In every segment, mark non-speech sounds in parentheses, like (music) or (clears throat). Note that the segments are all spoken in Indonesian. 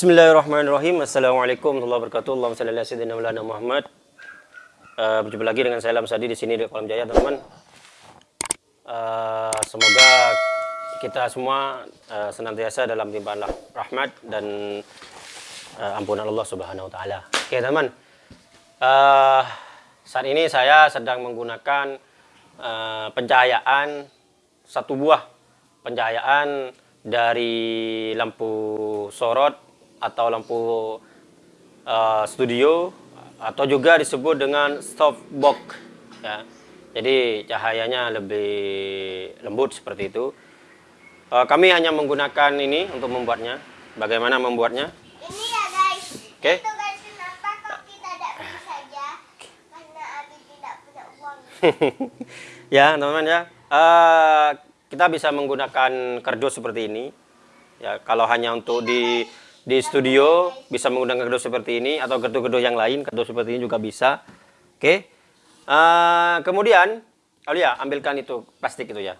Bismillahirrahmanirrahim. Assalamualaikum warahmatullahi wabarakatuh. Allahumma ala sayyidina Muhammad. Uh, berjumpa lagi dengan saya Lam Sadi di sini di Kolam Jaya, teman-teman. Uh, semoga kita semua uh, senantiasa dalam limpahan rahmat dan uh, ampunan Allah Subhanahu wa taala. Oke, teman. Uh, saat ini saya sedang menggunakan uh, pencahayaan satu buah pencahayaan dari lampu sorot atau lampu uh, studio atau juga disebut dengan softbox ya. Jadi cahayanya lebih lembut seperti itu. Uh, kami hanya menggunakan ini untuk membuatnya. Bagaimana membuatnya? Ini ya guys. Oke. Okay. Itu guys kenapa kok kita tidak beli saja? Karena Abi tidak punya uang. (laughs) ya teman-teman ya. Uh, kita bisa menggunakan kardus seperti ini. Ya kalau hanya untuk di di studio bisa menggunakan kardus seperti ini atau kardus-kardus yang lain kardus seperti ini juga bisa. Oke. Okay. Uh, kemudian, Aulia ambilkan itu plastik itu ya.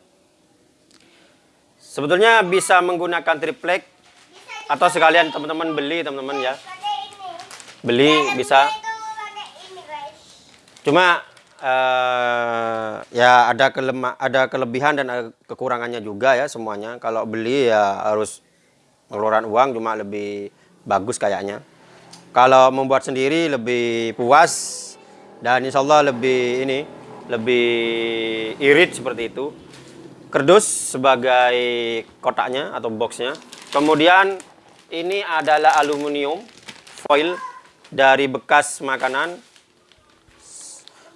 Sebetulnya bisa menggunakan triplek atau sekalian teman-teman beli teman-teman ya. Beli bisa. Cuma eh ya ada kelema ada kelebihan dan ada kekurangannya juga ya semuanya. Kalau beli ya harus mengeluarkan uang cuma lebih bagus kayaknya. Kalau membuat sendiri lebih puas dan insya Allah lebih ini lebih irit seperti itu. Kerdus sebagai kotaknya atau boxnya. Kemudian ini adalah aluminium foil dari bekas makanan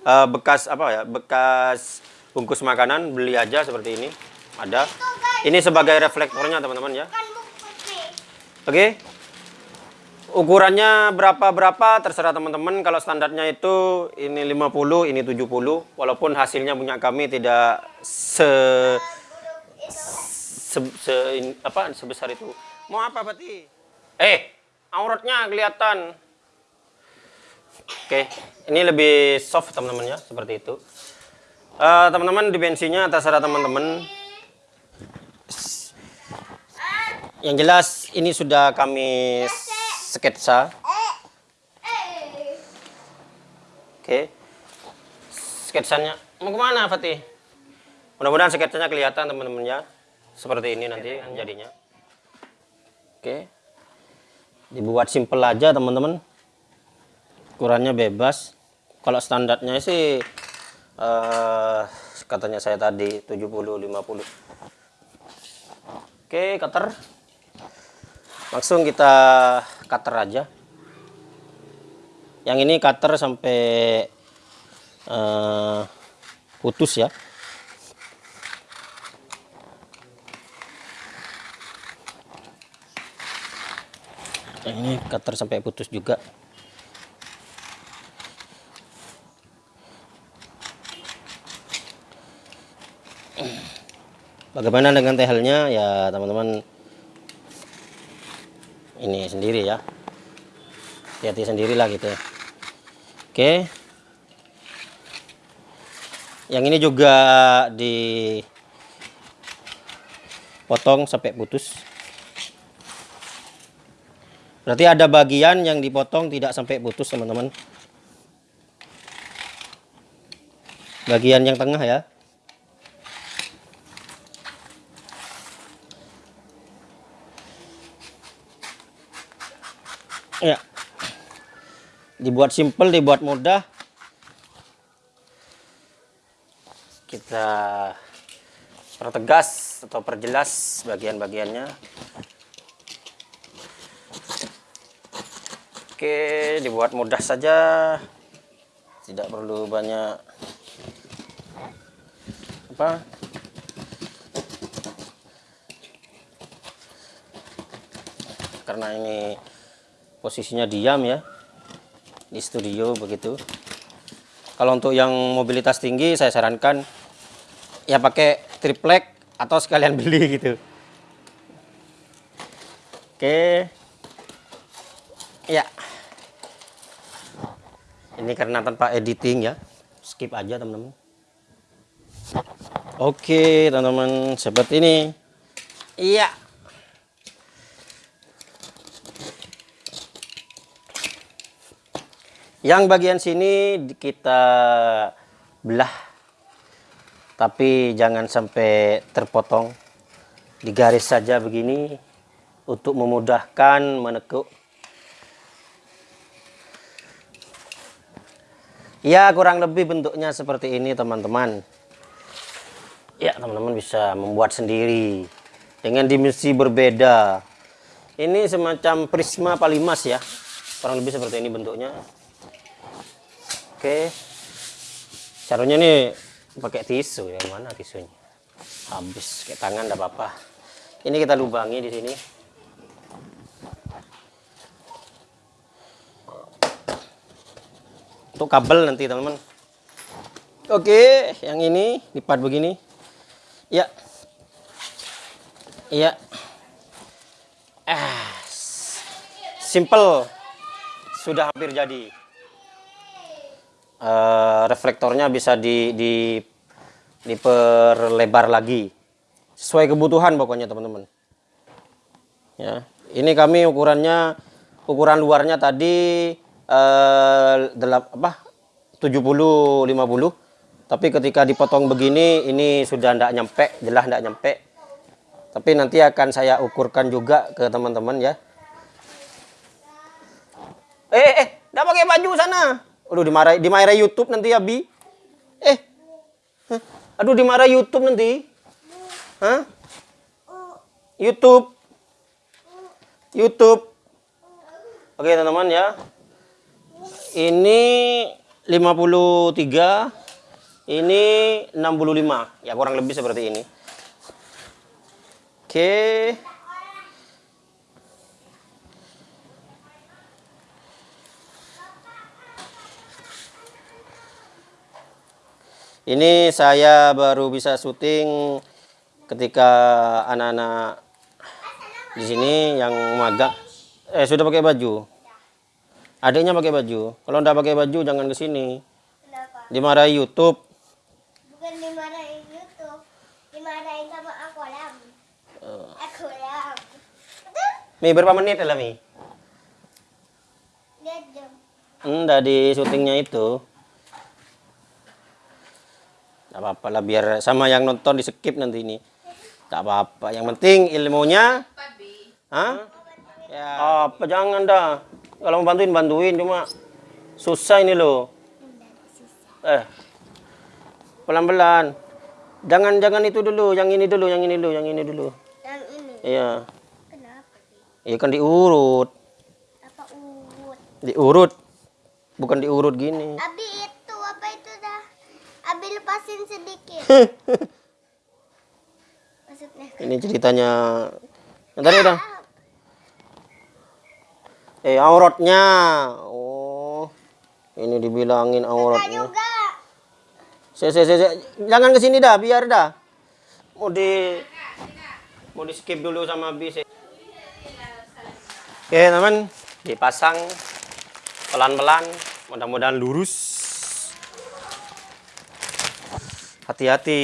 uh, bekas apa ya bekas bungkus makanan beli aja seperti ini ada ini sebagai reflektornya teman-teman ya. Oke. Ukurannya berapa berapa terserah teman-teman. Kalau standarnya itu ini 50 ini 70 walaupun hasilnya punya kami tidak se, se, se apa sebesar itu. Mau apa Pati eh auratnya kelihatan. Oke, ini lebih soft teman-teman ya, seperti itu. Eh, Teman-teman di bensinnya terserah teman-teman. Yang jelas ini sudah kami sketsa. Oke. Sketsanya mau ke mana Fatih? Mudah-mudahan sketsanya kelihatan teman-teman ya. Seperti ini nanti jadinya. Oke. Dibuat simple aja teman-teman. Ukurannya bebas. Kalau standarnya sih eh katanya saya tadi 70 50. Oke, cutter. Langsung kita cutter aja. Yang ini cutter sampai eh, putus ya. Yang ini cutter sampai putus juga. Bagaimana dengan tehelnya ya teman-teman ini sendiri ya. Hati-hati sendirilah gitu ya. Oke. Yang ini juga dipotong sampai putus. Berarti ada bagian yang dipotong tidak sampai putus, teman-teman. Bagian yang tengah. Ya. Dibuat simple, dibuat mudah. Kita pertegas atau perjelas bagian-bagiannya. Oke, dibuat mudah saja. Tidak perlu banyak apa? Karena ini posisinya diam ya di studio begitu. Kalau untuk yang mobilitas tinggi saya sarankan ya pakai triplek atau sekalian beli (laughs) gitu. Oke. Ya. Ini karena tanpa editing ya. Skip aja teman-teman. Oke, teman-teman, seperti ini. Iya. Yang bagian sini kita belah. Tapi jangan sampai terpotong. Digaris saja begini untuk memudahkan menekuk. Ya, kurang lebih bentuknya seperti ini, teman-teman. Ya, teman-teman bisa membuat sendiri dengan dimensi berbeda. Ini semacam prisma palimas ya. Kurang lebih seperti ini bentuknya. Oke. Caranya nih pakai tisu ya mana tisunya? Habis kayak tangan enggak apa-apa. Ini kita lubangi di sini. Untuk kabel nanti teman-teman. Oke, yang ini lipat begini. Ya. Iya. Ah. Simple. Sudah hampir jadi. Eh, reflektornya bisa di, di diperlebar lagi. Sesuai kebutuhan pokoknya teman-teman. Ya ini kami ukurannya ukuran luarnya tadi eh, delap, apa 70 50 tapi ketika dipotong begini ini sudah tidak nyampe jelas tidak nyampe. Tapi nanti akan saya ukurkan juga ke teman-teman ya. Eh eh tidak pakai baju sana Aduh dimarahi dimarahi YouTube nanti ya Bi. Eh. Hah? Aduh dimarahi YouTube nanti. Hah? YouTube. YouTube. Oke, teman-teman ya. Ini 53. Ini 65. Ya kurang lebih seperti ini. Oke. Ini saya baru bisa syuting ketika anak-anak di sini yang magang eh sudah pakai baju. Adiknya pakai baju. Kalau enggak pakai baju jangan ke sini. Kenapa? Dimarahi YouTube. Bukan dimarahin YouTube, dimarahin sama aku lam. Aku lam. Mi berapa menit lah Mi? Enggak di syutingnya itu. Enggak apa-apa lah biar sama yang nonton di skip nanti ini. Enggak apa-apa. Yang penting ilmunya. Hah? Ya. Apa jangan dah. Kalau mau bantuin bantuin cuma susah ini loh. Eh. Pelan-pelan. Jangan jangan itu dulu, yang ini dulu, yang ini dulu, yang ini dulu. Yang ini. Iya. Kenapa sih? Iya kan diurut. Apa urut? Diurut. Bukan diurut gini. Abi Maksudnya. Ini ceritanya. Yang tadi udah. Eh auratnya. Oh. Ini dibilangin auratnya. Se, se, se, se. Jangan ke sini dah, biar dah. Mau di mau di skip dulu sama bis. Oke, teman. Dipasang pelan-pelan, mudah-mudahan lurus. Hati-hati.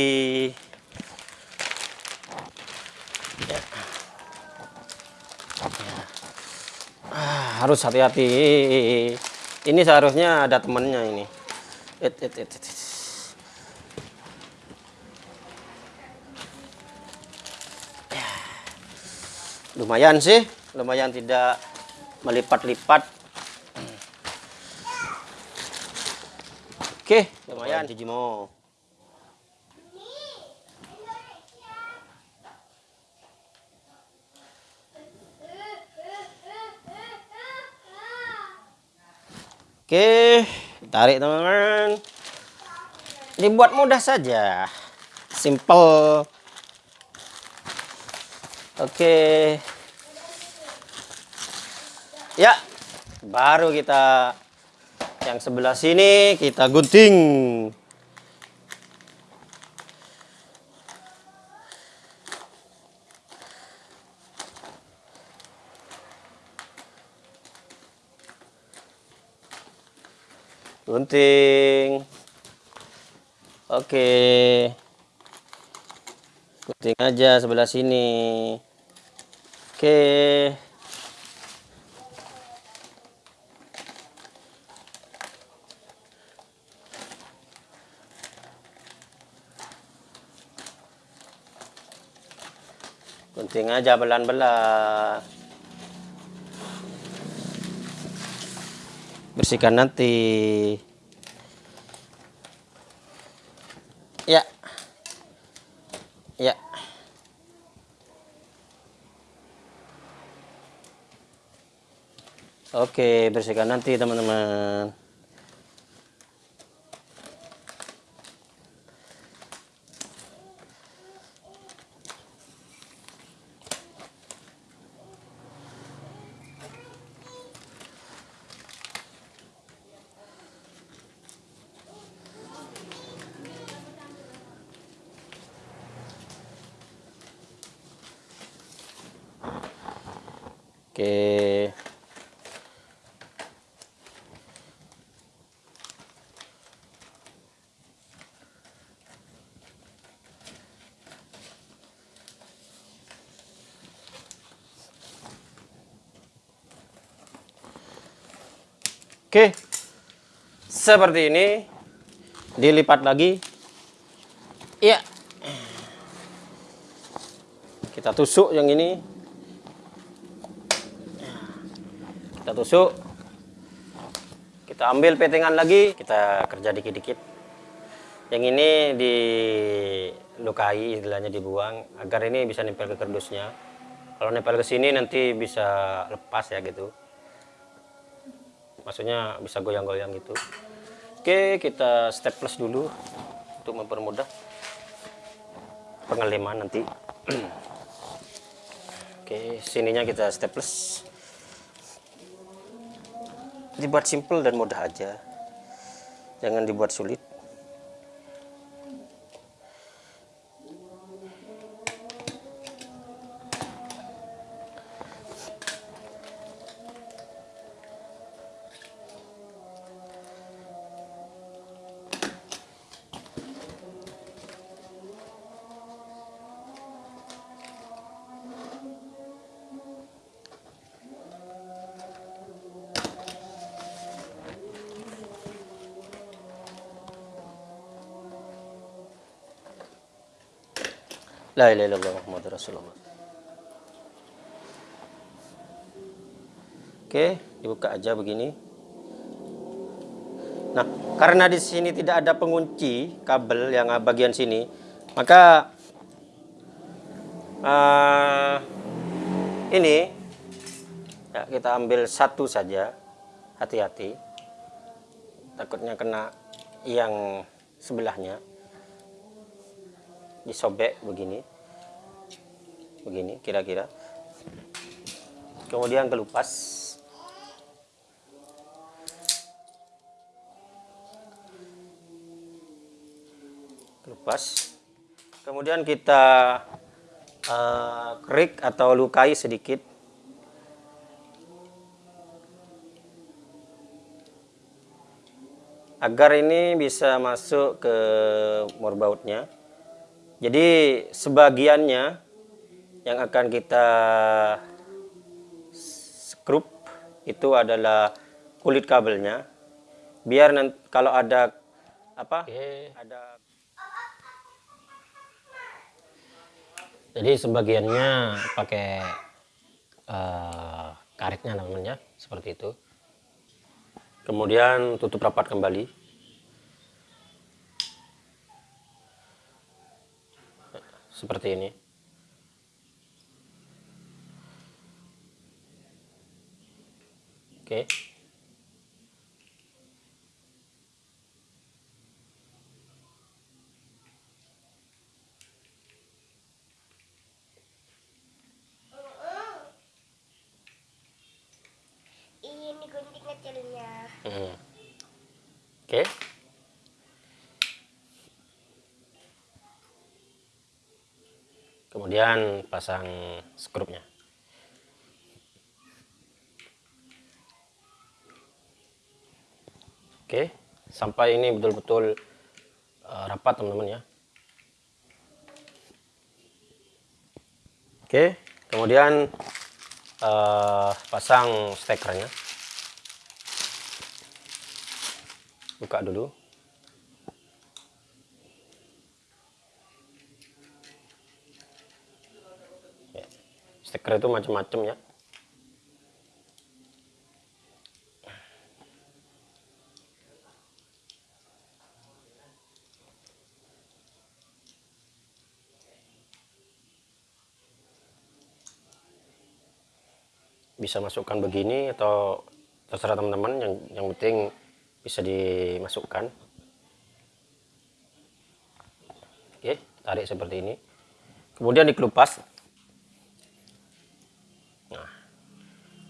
Ya. Ya. Ah, harus hati-hati. Ini seharusnya ada temennya ini. It, it, it, it. Ya. Lumayan sih, lumayan tidak melipat-lipat. Oke, lumayan Jijimo. Oke, tarik teman-teman. Dibuat mudah saja. Simple. Oke. Ya, baru kita yang sebelah sini kita gunting. gunting. Oke. Gunting aja sebelah sini. Oke. Gunting aja belan-belan Bersihkan nanti. Ya. Ya. Oke, bersihkan nanti teman-teman. Oke. Oke. Seperti ini. Dilipat lagi. Iya. Kita tusuk yang ini. kita tusuk kita ambil petengan lagi kita kerja dikit-dikit yang ini dilukai istilahnya dibuang agar ini bisa nempel ke kardusnya kalau nempel ke sini nanti bisa lepas ya gitu maksudnya bisa goyang-goyang gitu. Oke kita staples dulu untuk mempermudah pengeleman nanti. (clears throat) Oke sininya kita staples dibuat simple dan mudah aja. Jangan dibuat sulit La ilaha illallah Muhammad Rasulullah. Oke, dibuka aja begini. Nah, karena di sini tidak ada pengunci kabel yang bagian sini, maka uh, ini ya, kita ambil satu saja. Hati-hati, takutnya kena yang sebelahnya disobek begini. Begini kira-kira. Kemudian kelupas. Kelupas. Kemudian kita uh, kerik atau lukai sedikit. Agar ini bisa masuk ke morbautnya jadi sebagiannya yang akan kita skrup itu adalah kulit kabelnya. Biar nanti kalau ada apa? Okay. Ada Jadi sebagiannya pakai uh, karetnya namanya seperti itu. Kemudian tutup rapat kembali. Seperti ini. Oke. Ini gunting kecilnya. Hmm. Oke. Kemudian pasang skrupnya. Oke sampai ini betul-betul uh, rapat teman-teman ya. Oke kemudian uh, pasang stekernya. Buka dulu stiker itu macam-macam ya. Bisa masukkan begini atau terserah teman-teman yang yang penting bisa dimasukkan. Oke tarik seperti ini. Kemudian dikelupas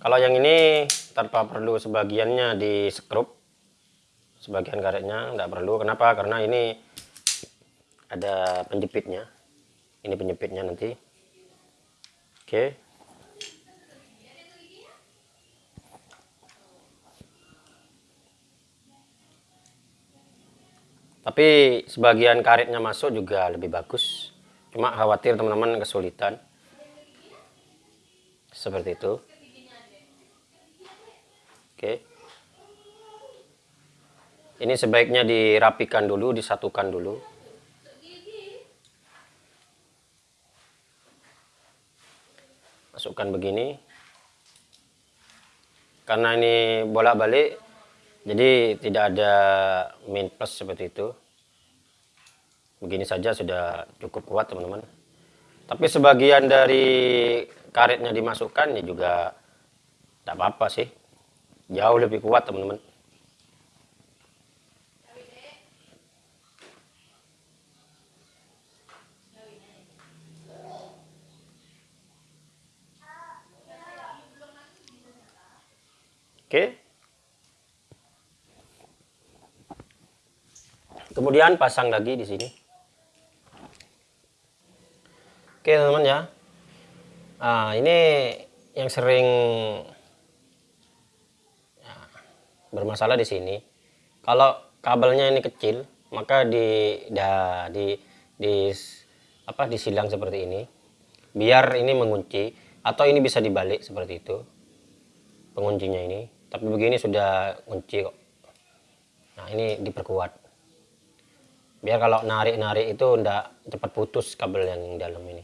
kalau yang ini tanpa perlu sebagiannya di skrup sebagian karetnya tidak perlu. Kenapa? Karena ini ada penjepitnya. Ini penjepitnya nanti. Oke. Tapi sebagian karetnya masuk juga lebih bagus. Cuma khawatir teman-teman kesulitan. Seperti itu oke. Ini sebaiknya dirapikan dulu disatukan dulu. Masukkan begini. Karena ini bolak-balik jadi tidak ada main plus seperti itu. Begini saja sudah cukup kuat teman-teman. Tapi sebagian dari karetnya dimasukkan ya juga tidak apa-apa sih jauh lebih kuat teman-teman Oke. Kemudian pasang lagi di sini. Oke teman-teman ya. Nah, ini yang sering bermasalah di sini. Kalau kabelnya ini kecil, maka di dah di di apa disilang seperti ini. Biar ini mengunci atau ini bisa dibalik seperti itu. Penguncinya ini. Tapi begini sudah kunci kok. Nah, ini diperkuat biar kalau narik-narik itu ndak cepat putus kabel yang dalam ini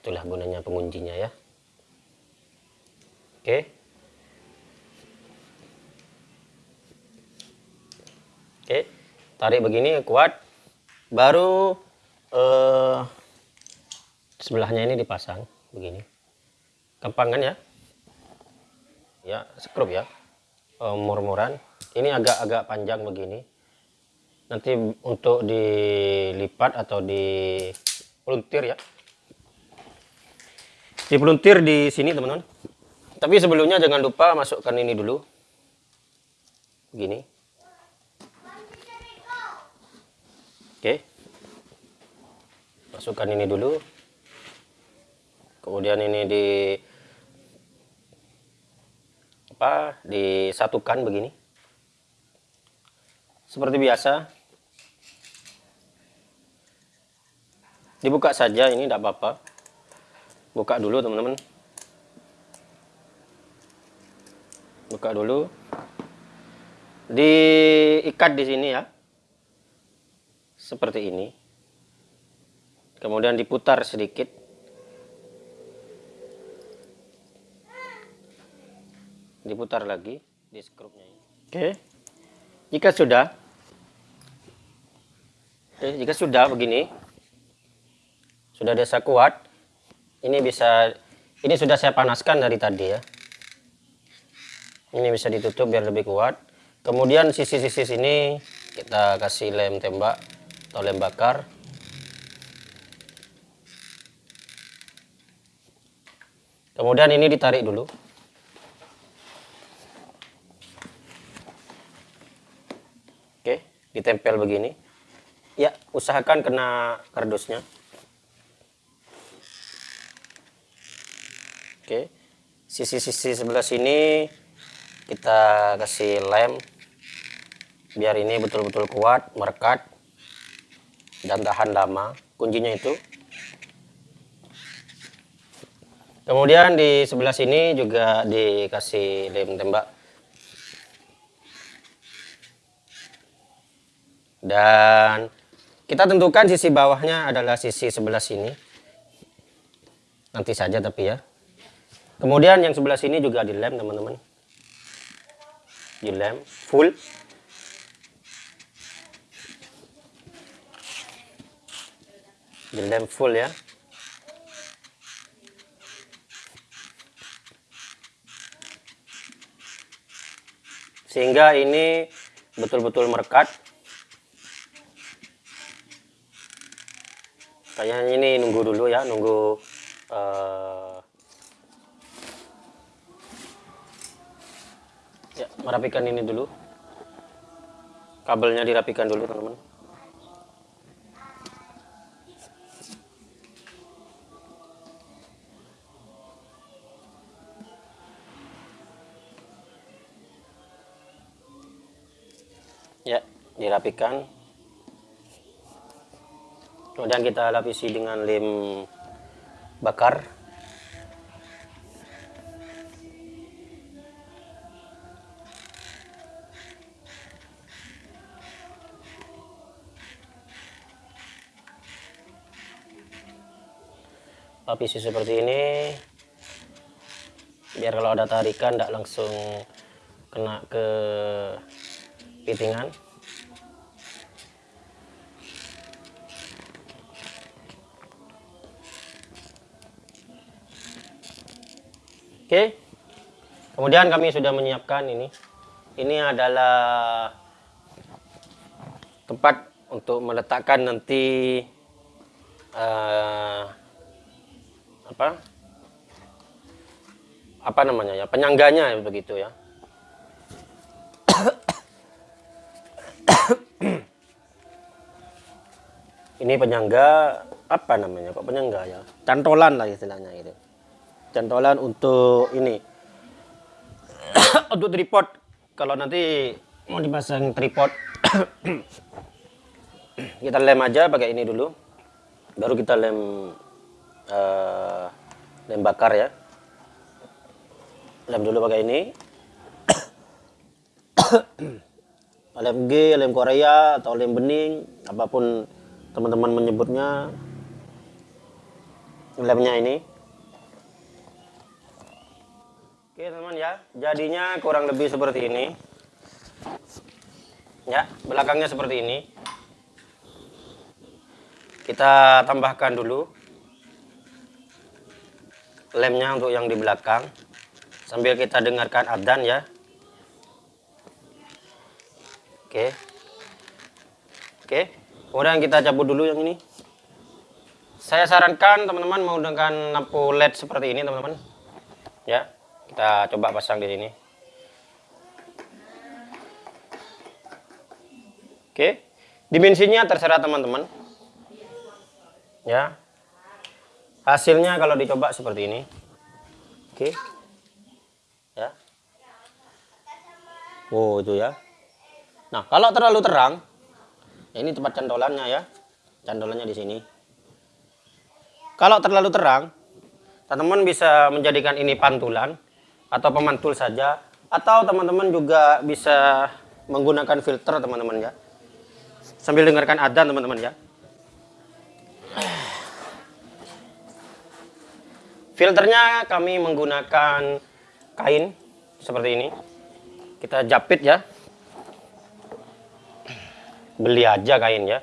itulah gunanya penguncinya ya oke oke tarik begini kuat. Baru eh, sebelahnya ini dipasang begini. Gampang kan ya? Ya skrup ya. Eh, murmuran. Ini agak-agak panjang begini. Nanti untuk dilipat atau dipeluntir ya. Dipeluntir di sini teman-teman. Tapi sebelumnya jangan lupa masukkan ini dulu. Begini oke. Masukkan ini dulu. Kemudian ini di apa disatukan begini. Seperti biasa. Dibuka saja ini tidak apa-apa. Buka dulu teman-teman. Buka dulu. Diikat di sini ya seperti ini. Kemudian diputar sedikit. Diputar lagi di skrupnya oke. Jika sudah oke jika sudah begini sudah desa kuat ini bisa ini sudah saya panaskan dari tadi ya. Ini bisa ditutup biar lebih kuat. Kemudian sisi-sisi sini kita kasih lem tembak atau lem bakar kemudian ini ditarik dulu. Oke ditempel begini. Ya usahakan kena kardusnya. Oke. Sisi-sisi sebelah sini kita kasih lem. Biar ini betul-betul kuat, merekat dan tahan lama. Kuncinya itu. Kemudian di sebelah sini juga dikasih lem tembak. Dan kita tentukan sisi bawahnya adalah sisi sebelah sini. Nanti saja tapi ya. Kemudian yang sebelah sini juga dilem teman-teman. Dilem full. Dilem full ya. Sehingga ini betul-betul merekat. Kayaknya ini nunggu dulu ya, nunggu eh, ya merapikan ini dulu. Kabelnya dirapikan dulu teman-teman. Ya, dirapikan. Kemudian kita lapisi dengan lem bakar. Lapisi seperti ini. Biar kalau ada tarikan tidak langsung kena ke pitingan. Oke. Kemudian kami sudah menyiapkan ini. Ini adalah tempat untuk meletakkan nanti eh, apa? Apa namanya ya? Penyangganya begitu ya. Ini penyangga apa namanya kok penyangga ya cantolan lah istilahnya gitu cantolan untuk ini untuk tripod kalau nanti mau dipasang tripod kita lem aja pakai ini dulu baru kita lem eh, lem bakar ya lem dulu pakai ini lem G, lem Korea atau lem bening apa pun teman-teman menyebutnya lemnya ini. Oke teman ya. Jadinya kurang lebih seperti ini. Ya belakangnya seperti ini. Kita tambahkan dulu lemnya untuk yang di belakang. Sambil kita dengarkan adzan ya oke oke Kemudian kita cabut dulu yang ini. Saya sarankan teman-teman menggunakan lampu LED seperti ini teman-teman. Ya, kita coba pasang di sini. Oke, dimensinya terserah teman-teman. Ya, hasilnya kalau dicoba seperti ini. Oke, ya. Oh itu ya. Nah kalau terlalu terang, Ya, ini tempat cantolannya ya. Cantolannya di sini. Kalau terlalu terang, teman-teman bisa menjadikan ini pantulan atau pemantul saja atau teman-teman juga bisa menggunakan filter teman-teman ya. Sambil dengarkan adzan teman-teman ya. Filternya kami menggunakan kain seperti ini. Kita japit ya beli aja kain ya.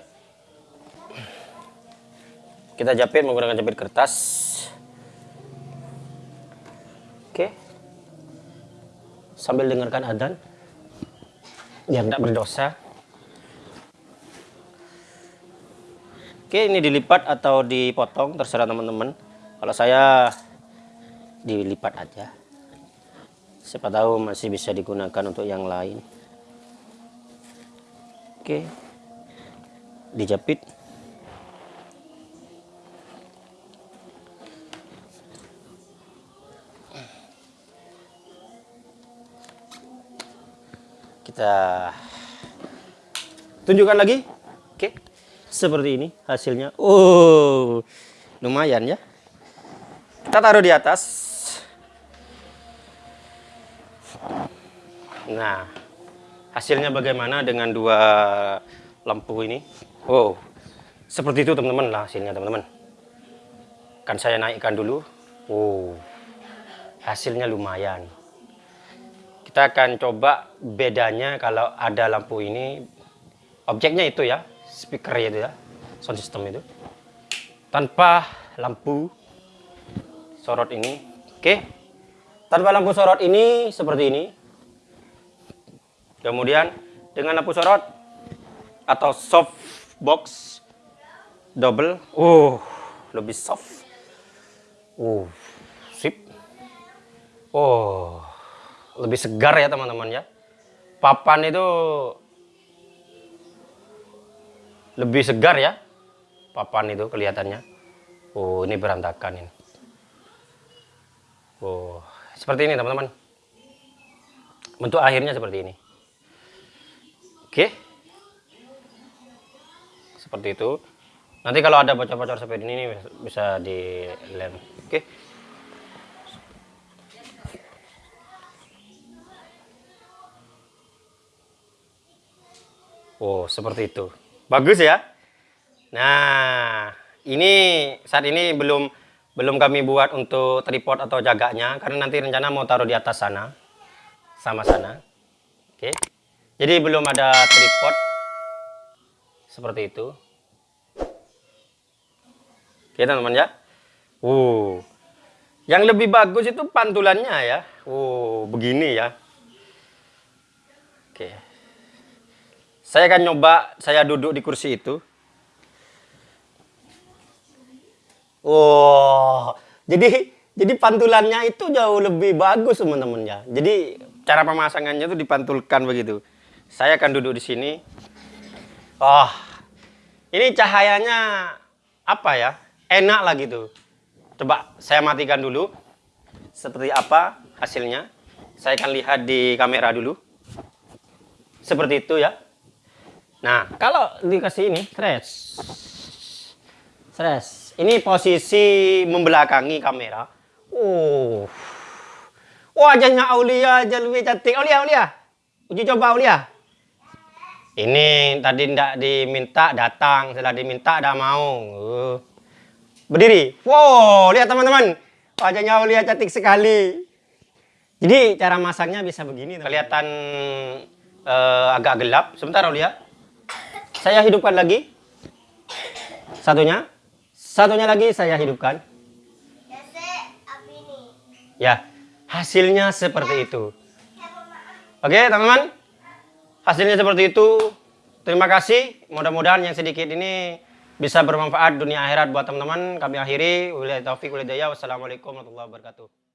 Kita jepit menggunakan jepit kertas. Oke. Sambil dengarkan adzan. Biar tidak berdosa. Oke ini dilipat atau dipotong terserah teman-teman. Kalau saya dilipat aja. Siapa tahu masih bisa digunakan untuk yang lain. Oke dijepit. Kita tunjukkan lagi. Oke seperti ini hasilnya. Oh lumayan ya. Kita taruh di atas. Nah hasilnya bagaimana dengan dua lampu ini Wow, seperti itu teman-teman lah hasilnya teman-teman. Kan saya naikkan dulu. Wow, hasilnya lumayan. Kita akan coba bedanya kalau ada lampu ini, objeknya itu ya, speaker itu ya, sound system itu. Tanpa lampu sorot ini, oke. Tanpa lampu sorot ini seperti ini. Kemudian dengan lampu sorot atau soft box double, uh, lebih soft. Uh, sip. Oh, lebih segar ya teman-teman ya. Papan itu lebih segar ya. Papan itu kelihatannya. Oh, ini berantakan ini. Oh, seperti ini teman-teman. Bentuk akhirnya seperti ini. Oke. Seperti itu. Nanti kalau ada bocor-bocor seperti ini bisa dilem. Oke. Oh, seperti itu. Bagus ya. Nah, ini saat ini belum belum kami buat untuk tripod atau jaganya karena nanti rencana mau taruh di atas sana. Sama sana. Oke. Jadi belum ada tripod seperti itu. Oke, teman-teman ya. Uh. Yang lebih bagus itu pantulannya ya. Uh, begini ya. Oke. Saya akan nyoba saya duduk di kursi itu. Oh, jadi jadi pantulannya itu jauh lebih bagus teman-teman ya. Jadi cara pemasangannya itu dipantulkan begitu. Saya akan duduk di sini. Oh, ini cahayanya apa ya? Enak lah gitu. Coba saya matikan dulu. Seperti apa hasilnya? Saya akan lihat di kamera dulu. Seperti itu ya. Nah, kalau dikasih ini, stres. Stres. Ini posisi membelakangi kamera. Oh. Wajahnya Aulia aja lebih cantik. Aulia, Aulia. Uji coba Aulia. Ini tadi tidak diminta datang, setelah diminta dah mau. Uh. Berdiri. Wow, lihat teman-teman. Wajahnya Aulia cantik sekali. Jadi cara masaknya bisa begini. Kelihatan uh, agak gelap. Sebentar Aulia. Saya hidupkan lagi. Satunya. Satunya lagi saya hidupkan. Ya. Ya, hasilnya seperti itu. Oke, teman-teman. Hasilnya seperti itu. Terima kasih. Mudah-mudahan yang sedikit ini bisa bermanfaat dunia akhirat buat teman-teman. Kami akhiri. Wabillahi taufiq. Wassalamualaikum warahmatullahi wabarakatuh.